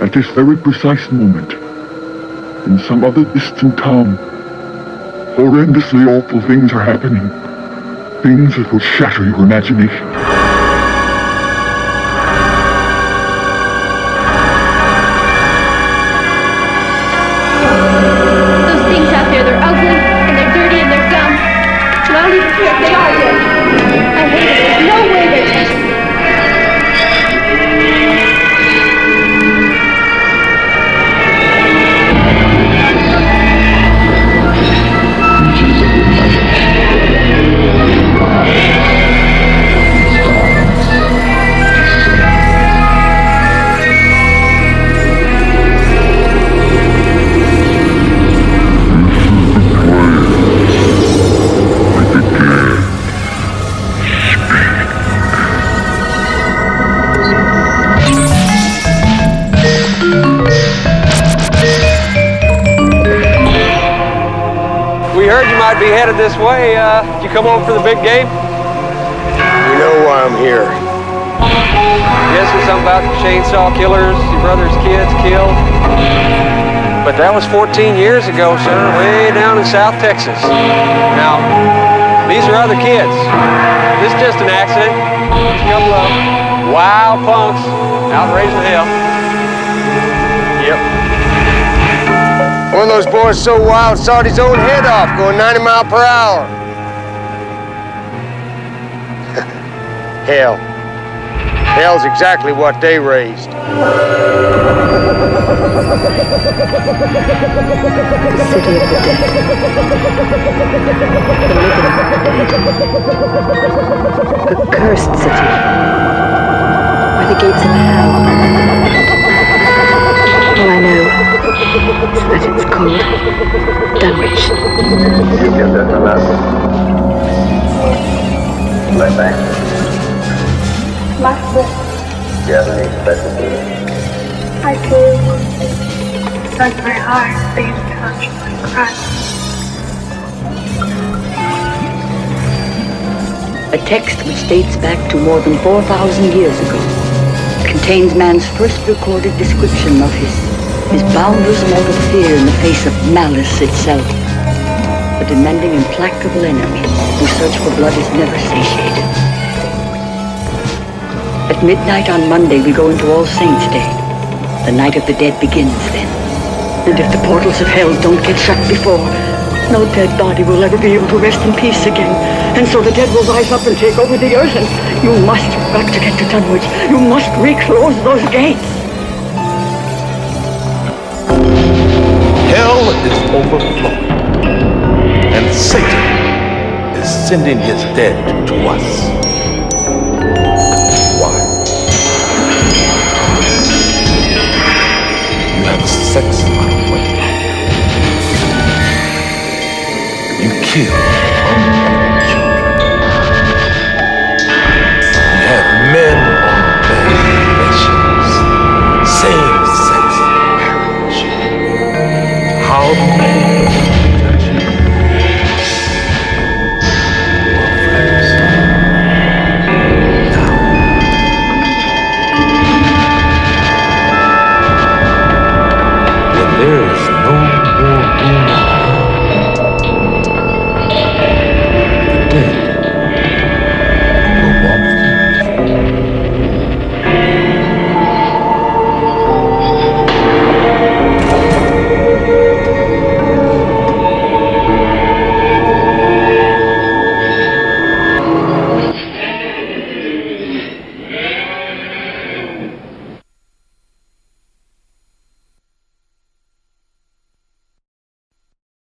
At this very precise moment, in some other distant town, horrendously awful things are happening. Things that will shatter your imagination. We heard you might be headed this way. Uh, did you come over for the big game? You know why I'm here. Yes, there's something about the chainsaw killers, your brother's kids killed. But that was 14 years ago, sir, way down in South Texas. Now, these are other kids. This is just an accident. A couple of wild punks out raising hell. Yep. One of those boys so wild sawed his own head off going 90 mile per hour. Hell. Hell's exactly what they raised. The city of the dead. The living. The cursed city. Where the gates of hell. All I know that it's called Dunwich. Master, Do you have any special needs? I do. But my heart being touched by Christ. A text which dates back to more than 4,000 years ago contains man's first recorded description of his, his boundless mortal fear in the face of malice itself. A demanding, implacable enemy whose search for blood is never satiated. At midnight on Monday, we go into All Saints' Day. The night of the dead begins then. And if the portals of hell don't get shut before, no dead body will ever be able to rest in peace again. And so the dead will rise up and take over the earth, and you must have got to get to Dunwich. You must reclose those gates. is overflowing. And Satan is sending his dead to us. Why? You have sex in my way. You kill. first.